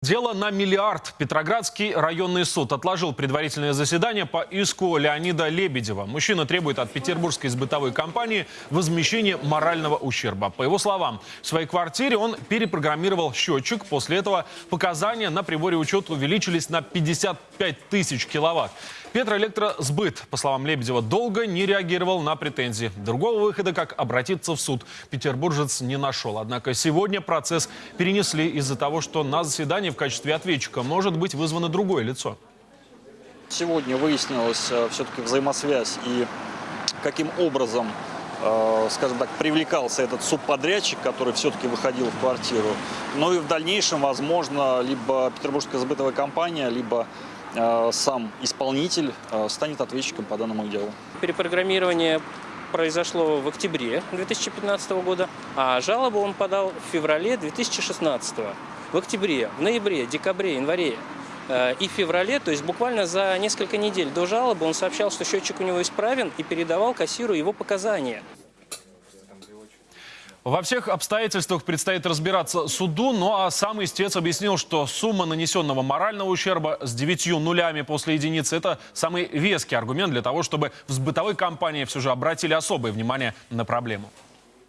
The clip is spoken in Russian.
Дело на миллиард. Петроградский районный суд отложил предварительное заседание по иску Леонида Лебедева. Мужчина требует от петербургской сбытовой компании возмещения морального ущерба. По его словам, в своей квартире он перепрограммировал счетчик. После этого показания на приборе учета увеличились на 55 тысяч киловатт. Петроэлектросбыт, по словам Лебедева, долго не реагировал на претензии. Другого выхода, как обратиться в суд, петербуржец не нашел. Однако сегодня процесс перенесли из-за того, что на заседании в качестве ответчика может быть вызвано другое лицо. Сегодня выяснилась э, все-таки взаимосвязь и каким образом, э, скажем так, привлекался этот субподрядчик, который все-таки выходил в квартиру. Ну и в дальнейшем, возможно, либо Петербургская сбытовая компания, либо сам исполнитель э, станет ответчиком по данному делу. Перепрограммирование произошло в октябре 2015 года, а жалобу он подал в феврале 2016. В октябре, в ноябре, декабре, январе э, и феврале, то есть буквально за несколько недель до жалобы, он сообщал, что счетчик у него исправен и передавал кассиру его показания. Во всех обстоятельствах предстоит разбираться суду, ну а сам истец объяснил, что сумма нанесенного морального ущерба с девятью нулями после единицы – это самый веский аргумент для того, чтобы в сбытовой компании все же обратили особое внимание на проблему.